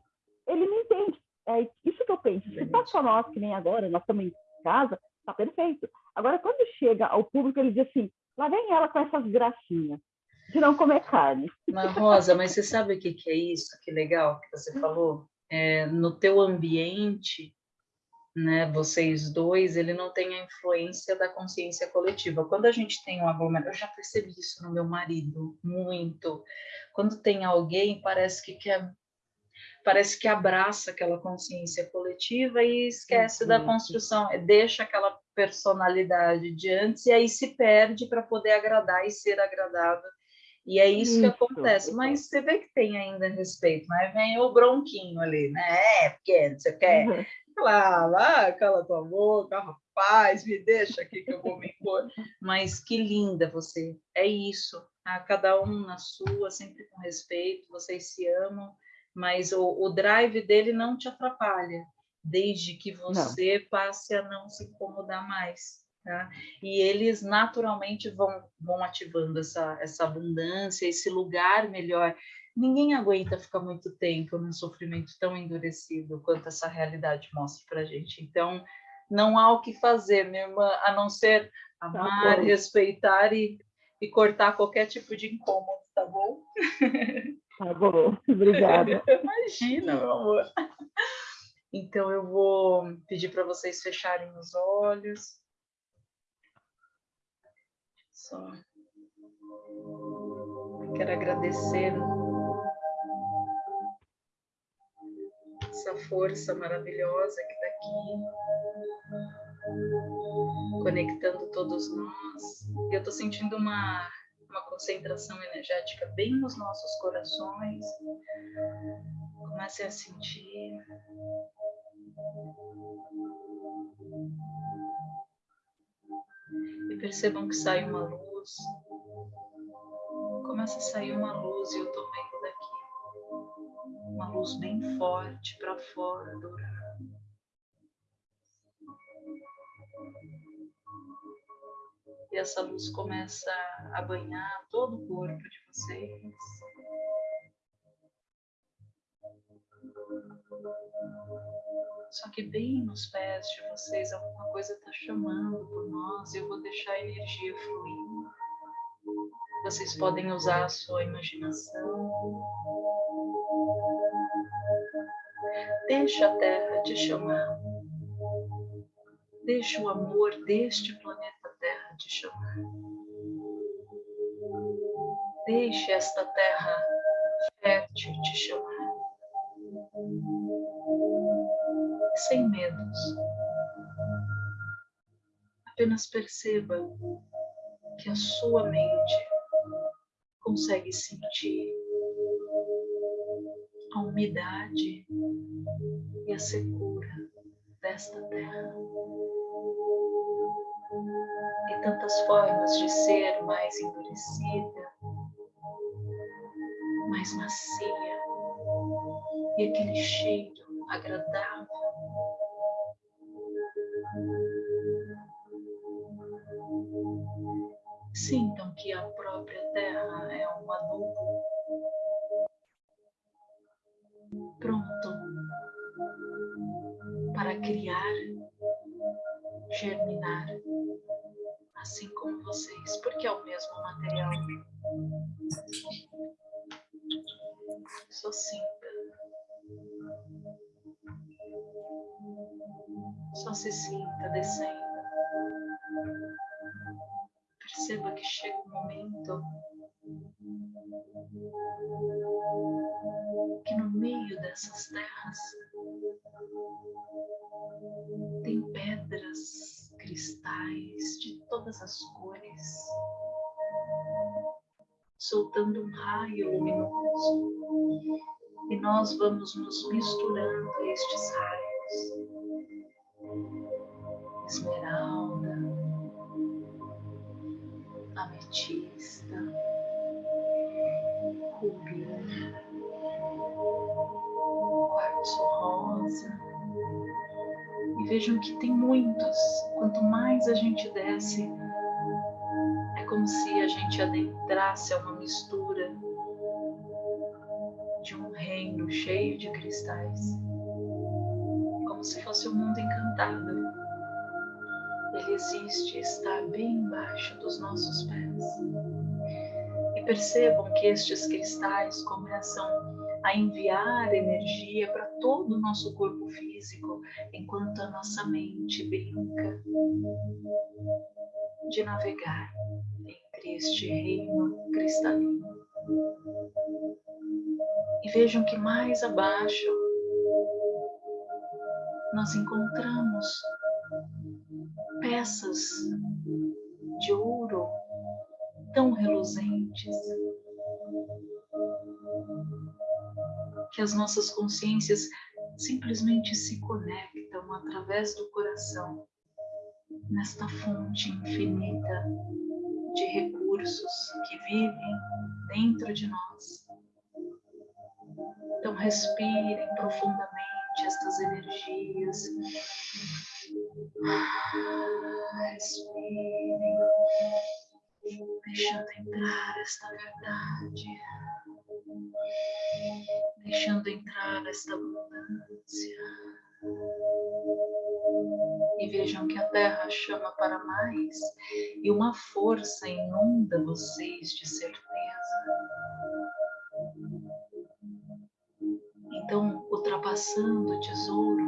ele me entende. É isso que eu penso. Se tá só nós, que nem agora, nós estamos em casa, tá perfeito. Agora, quando chega ao público, ele diz assim, lá vem ela com essas gracinhas de não comer carne. Mas, Rosa, mas você sabe o que, que é isso? Que legal que você falou? É, no teu ambiente, né, vocês dois, ele não tem a influência da consciência coletiva. Quando a gente tem um aglomerado, eu já percebi isso no meu marido, muito. Quando tem alguém, parece que quer parece que abraça aquela consciência coletiva e esquece uhum. da construção, deixa aquela personalidade de antes e aí se perde para poder agradar e ser agradado. E é isso, isso, que acontece. Mas você vê que tem ainda respeito, mas vem o bronquinho ali, né? É, porque você quer. Uhum. Lá, cala tua boca, rapaz, me deixa aqui que eu vou me impor. Mas que linda você. É isso. Tá? Cada um na sua, sempre com respeito, vocês se amam, mas o, o drive dele não te atrapalha, desde que você não. passe a não se incomodar mais. Tá? E eles naturalmente vão, vão ativando essa, essa abundância, esse lugar melhor ninguém aguenta ficar muito tempo num sofrimento tão endurecido quanto essa realidade mostra para gente. Então, não há o que fazer, minha irmã, a não ser amar, tá respeitar e, e cortar qualquer tipo de incômodo, tá bom? Tá bom, obrigada. Imagina, meu amor. Então, eu vou pedir para vocês fecharem os olhos. Só. Quero agradecer essa força maravilhosa que está aqui, conectando todos nós. Eu estou sentindo uma, uma concentração energética bem nos nossos corações. Comecem a sentir. E percebam que sai uma luz. Começa a sair uma luz e eu daqui uma luz bem forte para fora, dourada. E essa luz começa a banhar todo o corpo de vocês. Só que bem nos pés de vocês alguma coisa está chamando por nós eu vou deixar a energia fluir. Vocês podem usar a sua imaginação, Deixa a Terra te chamar. Deixa o amor deste planeta Terra te chamar. Deixe esta terra fértil te chamar. Sem medos. Apenas perceba que a sua mente consegue sentir a umidade e a secura desta terra. E tantas formas de ser mais endurecida, mais macia, e aquele cheiro agradável. Sintam que a todas as cores, soltando um raio luminoso. E nós vamos nos misturando a estes raios. Esmeralda, ametista, rubi, quartzo rosa. Vejam que tem muitos. Quanto mais a gente desce, como se a gente adentrasse a uma mistura de um reino cheio de cristais, como se fosse um mundo encantado. Ele existe, está bem embaixo dos nossos pés. E percebam que estes cristais começam a enviar energia para todo o nosso corpo físico, enquanto a nossa mente brinca de navegar entre este reino cristalino. E vejam que mais abaixo nós encontramos peças de ouro tão reluzentes que as nossas consciências simplesmente se conectam através do coração nesta fonte infinita de recursos que vivem dentro de nós. Então, respirem profundamente estas energias. Respirem, deixando entrar esta verdade, deixando entrar esta abundância. E vejam que a terra chama para mais e uma força inunda vocês de certeza. Então, ultrapassando o tesouro,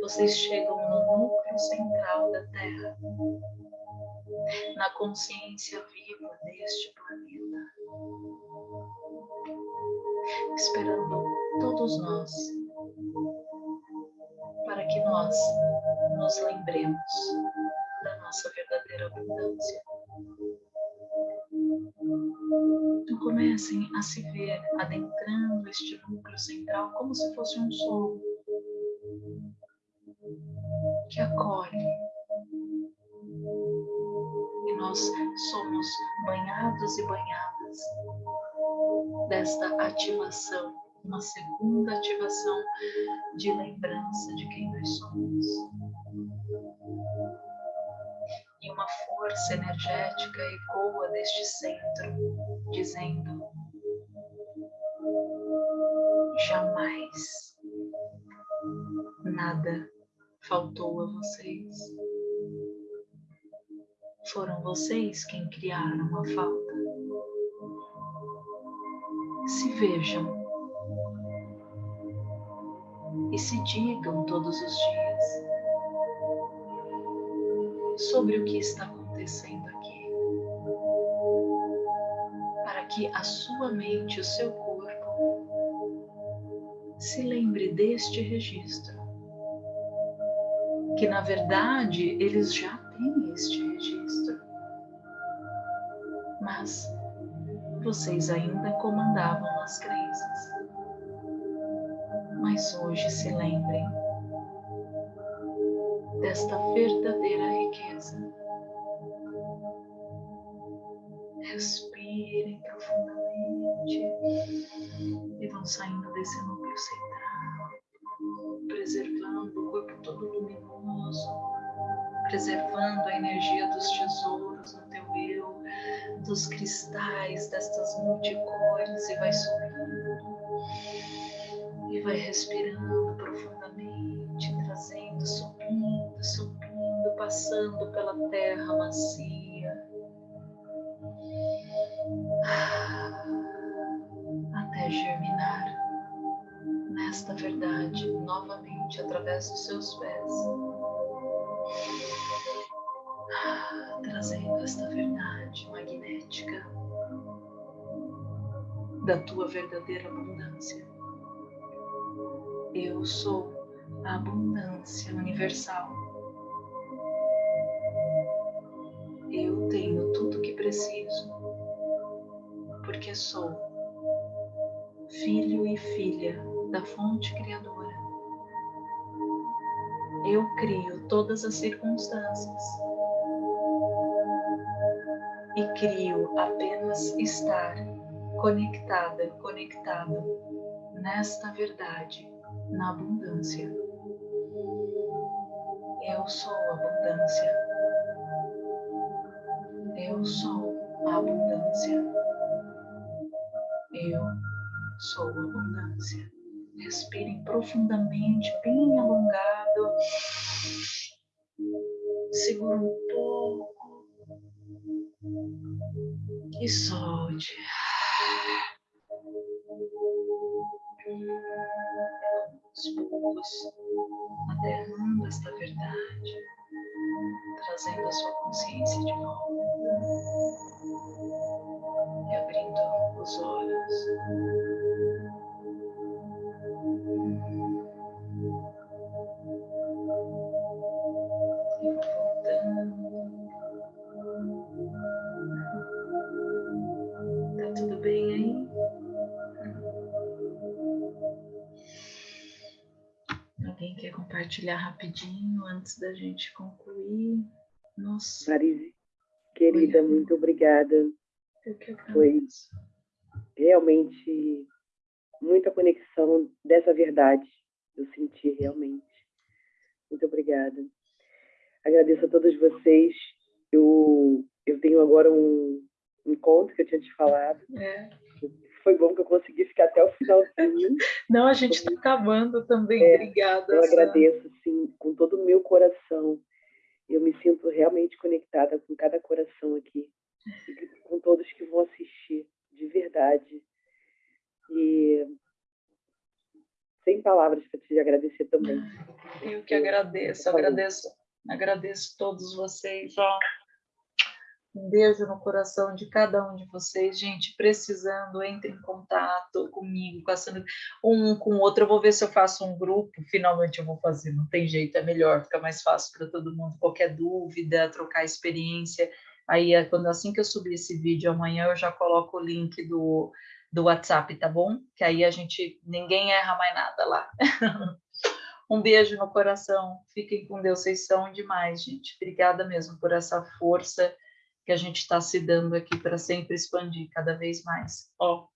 vocês chegam no núcleo central da Terra, na consciência viva deste planeta, esperando todos nós para que nós nos lembremos da nossa verdadeira abundância. Então comecem a se ver adentrando este núcleo central como se fosse um sonho que acolhe. E nós somos banhados e banhadas desta ativação, uma segunda ativação de lembrança de quem nós somos. E uma força energética ecoa deste centro, dizendo: jamais nada faltou a vocês. Foram vocês quem criaram a falta. Vejam e se digam todos os dias sobre o que está acontecendo aqui, para que a sua mente o seu corpo se lembre deste registro que na verdade eles já têm este registro. Mas vocês ainda comandavam as crenças. Mas hoje se lembrem desta verdadeira e vai respirando profundamente, trazendo, subindo, subindo, passando pela terra macia. Até germinar nesta verdade novamente através dos seus pés trazendo esta verdade magnética da tua verdadeira abundância. Eu sou a abundância universal. Eu tenho tudo o que preciso, porque sou filho e filha da fonte criadora. Eu crio todas as circunstâncias e crio apenas estar conectada, conectado nesta verdade, na abundância. Eu sou abundância. Eu sou a abundância. Eu sou a abundância. Respirem profundamente, bem alongado. Segura um pouco. E solte. Poucos, aterrando esta verdade, trazendo a sua consciência de volta e abrindo os olhos. Compartilhar rapidinho antes da gente concluir. Nossa. Marise, querida, Foi. muito obrigada. Foi realmente muita conexão dessa verdade. Eu senti realmente. Muito obrigada. Agradeço a todos vocês. Eu, eu tenho agora um encontro que eu tinha te falado. É foi bom que eu consegui ficar até o final. Não, a gente está acabando também. É, Obrigada. Eu agradeço, sim, com todo o meu coração. Eu me sinto realmente conectada com cada coração aqui, com todos que vão assistir, de verdade. E sem palavras para te agradecer também. Eu que agradeço, agradeço, agradeço todos vocês. Ó. Um beijo no coração de cada um de vocês. Gente, precisando, entre em contato comigo, com a Sandra, um com o outro. Eu vou ver se eu faço um grupo. Finalmente eu vou fazer, não tem jeito, é melhor, fica mais fácil para todo mundo. Qualquer dúvida, trocar experiência. Aí, é quando assim que eu subir esse vídeo amanhã, eu já coloco o link do, do WhatsApp, tá bom? Que aí a gente, ninguém erra mais nada lá. Um beijo no coração. Fiquem com Deus. Vocês são demais, gente. Obrigada mesmo por essa força que a gente está se dando aqui para sempre expandir cada vez mais. Ó,